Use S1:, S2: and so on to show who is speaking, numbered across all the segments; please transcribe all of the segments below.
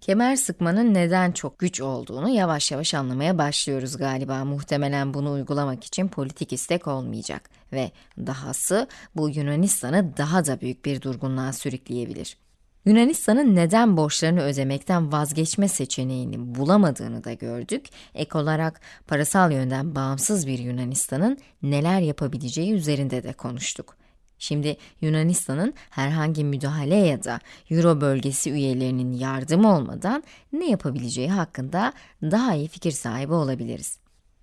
S1: Kemer sıkmanın neden çok güç olduğunu yavaş yavaş anlamaya başlıyoruz galiba. Muhtemelen bunu uygulamak için politik istek olmayacak ve dahası bu Yunanistan'ı daha da büyük bir durgunluğa sürükleyebilir. Yunanistan'ın neden borçlarını ödemekten vazgeçme seçeneğini bulamadığını da gördük. Ek olarak parasal yönden bağımsız bir Yunanistan'ın neler yapabileceği üzerinde de konuştuk. Şimdi Yunanistan'ın herhangi müdahale ya da Euro bölgesi üyelerinin yardımı olmadan ne yapabileceği hakkında daha iyi fikir sahibi olabiliriz.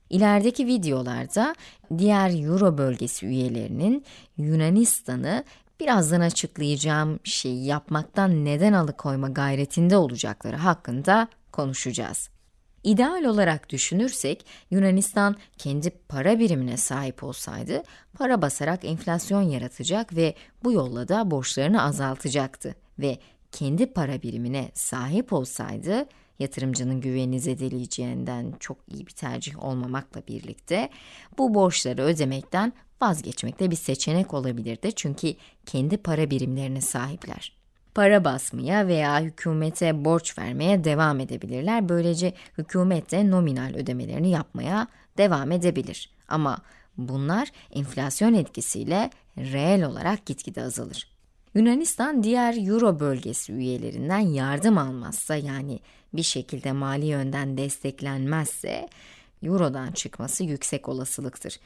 S1: İlerideki videolarda diğer Euro bölgesi üyelerinin Yunanistan'ı birazdan açıklayacağım şeyi yapmaktan neden alıkoyma gayretinde olacakları hakkında konuşacağız. İdeal olarak düşünürsek, Yunanistan kendi para birimine sahip olsaydı, para basarak enflasyon yaratacak ve bu yolla da borçlarını azaltacaktı. Ve kendi para birimine sahip olsaydı, yatırımcının güvenini zedeleyeceğinden çok iyi bir tercih olmamakla birlikte, bu borçları ödemekten vazgeçmekte bir seçenek olabilirdi. Çünkü kendi para birimlerine sahipler para basmaya veya hükümete borç vermeye devam edebilirler. Böylece hükümet de nominal ödemelerini yapmaya devam edebilir. Ama bunlar enflasyon etkisiyle reel olarak gitgide azalır. Yunanistan diğer Euro bölgesi üyelerinden yardım almazsa yani bir şekilde mali yönden desteklenmezse Euro'dan çıkması yüksek olasılıktır.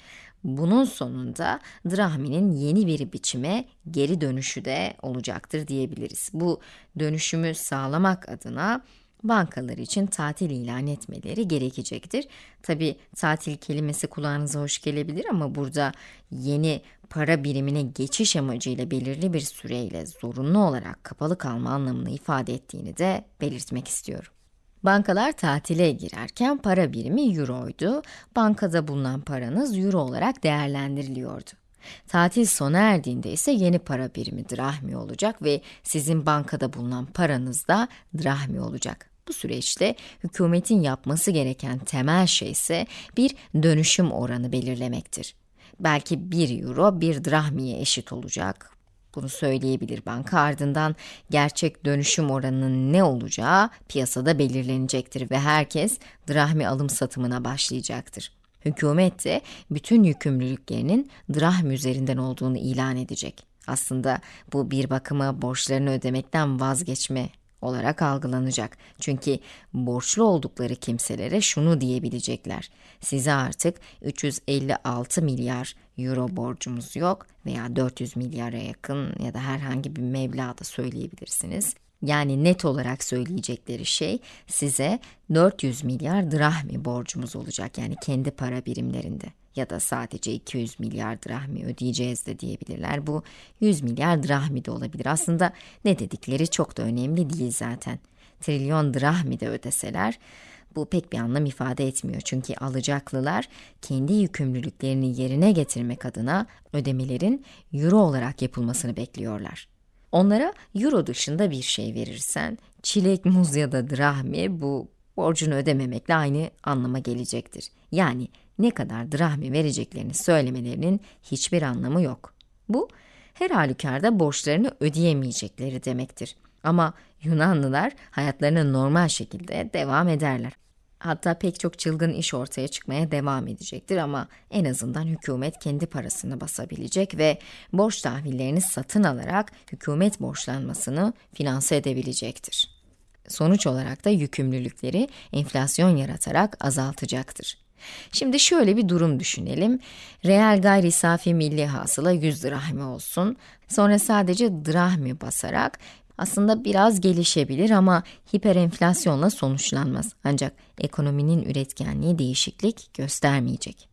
S1: Bunun sonunda drahminin yeni bir biçime geri dönüşü de olacaktır diyebiliriz. Bu dönüşümü sağlamak adına bankalar için tatil ilan etmeleri gerekecektir. Tabi tatil kelimesi kulağınıza hoş gelebilir ama burada yeni para birimine geçiş amacıyla belirli bir süreyle zorunlu olarak kapalı kalma anlamını ifade ettiğini de belirtmek istiyorum. Bankalar tatile girerken para birimi euroydu. Bankada bulunan paranız euro olarak değerlendiriliyordu. Tatil sona erdiğinde ise yeni para birimi drahmi olacak ve sizin bankada bulunan paranız da drahmi olacak. Bu süreçte hükümetin yapması gereken temel şey ise bir dönüşüm oranı belirlemektir. Belki 1 euro 1 drahmiye eşit olacak. Bunu söyleyebilir banka ardından gerçek dönüşüm oranının ne olacağı piyasada belirlenecektir ve herkes drahmi alım satımına başlayacaktır. Hükümet de bütün yükümlülüklerinin drahmi üzerinden olduğunu ilan edecek. Aslında bu bir bakıma borçlarını ödemekten vazgeçme olarak algılanacak. Çünkü borçlu oldukları kimselere şunu diyebilecekler. Size artık 356 milyar euro borcumuz yok veya 400 milyara yakın ya da herhangi bir meblağ da söyleyebilirsiniz. Yani net olarak söyleyecekleri şey size 400 milyar drahmi borcumuz olacak yani kendi para birimlerinde ya da sadece 200 milyar drahmi ödeyeceğiz de diyebilirler. Bu 100 milyar drahmi de olabilir. Aslında ne dedikleri çok da önemli değil zaten. Trilyon drahmi de ödeseler bu pek bir anlam ifade etmiyor. Çünkü alacaklılar kendi yükümlülüklerini yerine getirmek adına ödemelerin euro olarak yapılmasını bekliyorlar. Onlara euro dışında bir şey verirsen, çilek, muz ya da drahmi bu borcunu ödememekle aynı anlama gelecektir. Yani ne kadar drahmi vereceklerini söylemelerinin hiçbir anlamı yok. Bu, her halükarda borçlarını ödeyemeyecekleri demektir. Ama Yunanlılar hayatlarına normal şekilde devam ederler. Hatta pek çok çılgın iş ortaya çıkmaya devam edecektir ama en azından hükümet kendi parasını basabilecek ve borç tahvillerini satın alarak hükümet borçlanmasını finanse edebilecektir. Sonuç olarak da yükümlülükleri enflasyon yaratarak azaltacaktır. Şimdi şöyle bir durum düşünelim. Reel gayri safi milli hasıla 100 drahmi olsun. Sonra sadece drahmi basarak aslında biraz gelişebilir ama hiperenflasyonla sonuçlanmaz. Ancak ekonominin üretkenliği değişiklik göstermeyecek.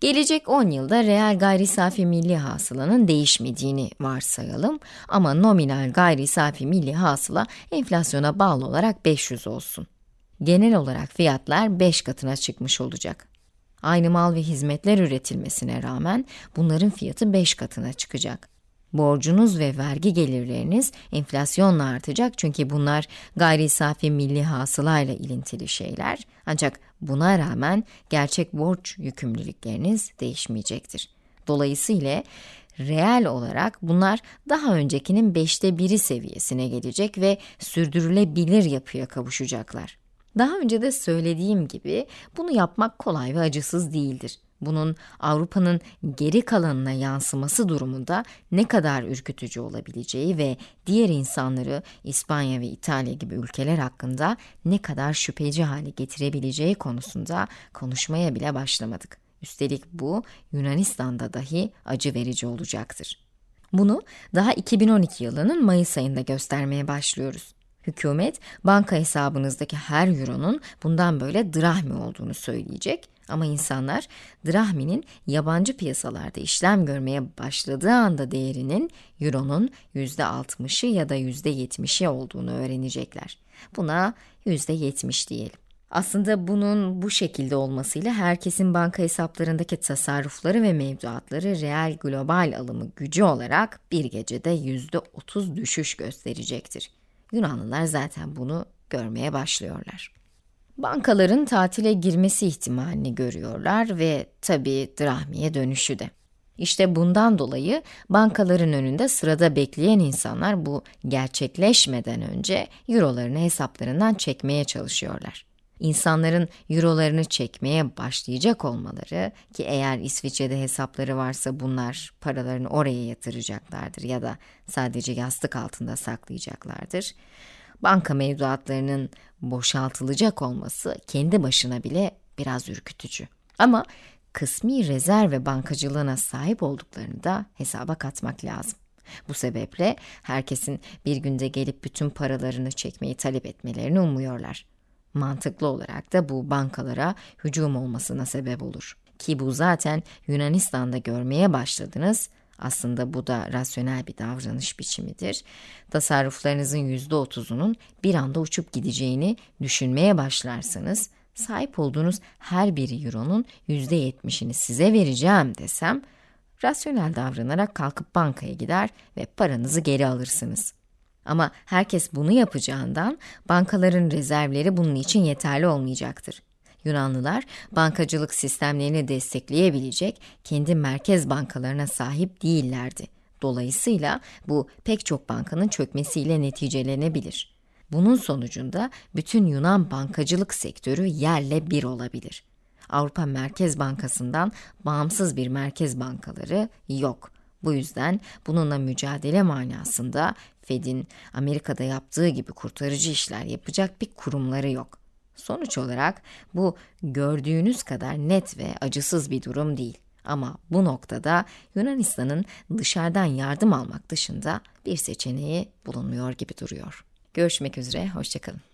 S1: Gelecek 10 yılda reel gayri safi milli hasılanın değişmediğini varsayalım ama nominal gayri safi milli hasıla enflasyona bağlı olarak 500 olsun. Genel olarak fiyatlar 5 katına çıkmış olacak. Aynı mal ve hizmetler üretilmesine rağmen bunların fiyatı 5 katına çıkacak. Borcunuz ve vergi gelirleriniz enflasyonla artacak çünkü bunlar gayri safi milli hasılayla ilintili şeyler. Ancak buna rağmen gerçek borç yükümlülükleriniz değişmeyecektir. Dolayısıyla reel olarak bunlar daha öncekinin beşte biri seviyesine gelecek ve sürdürülebilir yapıya kavuşacaklar. Daha önce de söylediğim gibi bunu yapmak kolay ve acısız değildir. Bunun Avrupa'nın geri kalanına yansıması durumunda ne kadar ürkütücü olabileceği ve diğer insanları İspanya ve İtalya gibi ülkeler hakkında ne kadar şüpheci hale getirebileceği konusunda konuşmaya bile başlamadık. Üstelik bu Yunanistan'da dahi acı verici olacaktır. Bunu daha 2012 yılının Mayıs ayında göstermeye başlıyoruz. Hükümet banka hesabınızdaki her euronun bundan böyle drahmi olduğunu söyleyecek ama insanlar drahminin yabancı piyasalarda işlem görmeye başladığı anda değerinin euronun %60'ı ya da %70'i olduğunu öğrenecekler. Buna %70 diyelim. Aslında bunun bu şekilde olmasıyla herkesin banka hesaplarındaki tasarrufları ve mevduatları reel global alımı gücü olarak bir gecede %30 düşüş gösterecektir. Yunanlılar zaten bunu görmeye başlıyorlar. Bankaların tatile girmesi ihtimalini görüyorlar ve tabii drahmiye dönüşü de. İşte bundan dolayı bankaların önünde sırada bekleyen insanlar bu gerçekleşmeden önce eurolarını hesaplarından çekmeye çalışıyorlar. İnsanların eurolarını çekmeye başlayacak olmaları ki eğer İsviçre'de hesapları varsa bunlar paralarını oraya yatıracaklardır ya da sadece yastık altında saklayacaklardır banka mevduatlarının boşaltılacak olması kendi başına bile biraz ürkütücü. Ama kısmi rezerv ve bankacılığına sahip olduklarını da hesaba katmak lazım. Bu sebeple herkesin bir günde gelip bütün paralarını çekmeyi talep etmelerini umuyorlar. Mantıklı olarak da bu bankalara hücum olmasına sebep olur. Ki bu zaten Yunanistan'da görmeye başladınız aslında bu da rasyonel bir davranış biçimidir. Tasarruflarınızın %30'unun bir anda uçup gideceğini düşünmeye başlarsanız, sahip olduğunuz her bir euronun %70'ini size vereceğim desem, rasyonel davranarak kalkıp bankaya gider ve paranızı geri alırsınız. Ama herkes bunu yapacağından bankaların rezervleri bunun için yeterli olmayacaktır. Yunanlılar bankacılık sistemlerini destekleyebilecek kendi merkez bankalarına sahip değillerdi. Dolayısıyla bu pek çok bankanın çökmesiyle neticelenebilir. Bunun sonucunda bütün Yunan bankacılık sektörü yerle bir olabilir. Avrupa Merkez Bankası'ndan bağımsız bir merkez bankaları yok. Bu yüzden bununla mücadele manasında Fed'in Amerika'da yaptığı gibi kurtarıcı işler yapacak bir kurumları yok. Sonuç olarak bu gördüğünüz kadar net ve acısız bir durum değil. Ama bu noktada Yunanistan'ın dışarıdan yardım almak dışında bir seçeneği bulunmuyor gibi duruyor. Görüşmek üzere, hoşçakalın.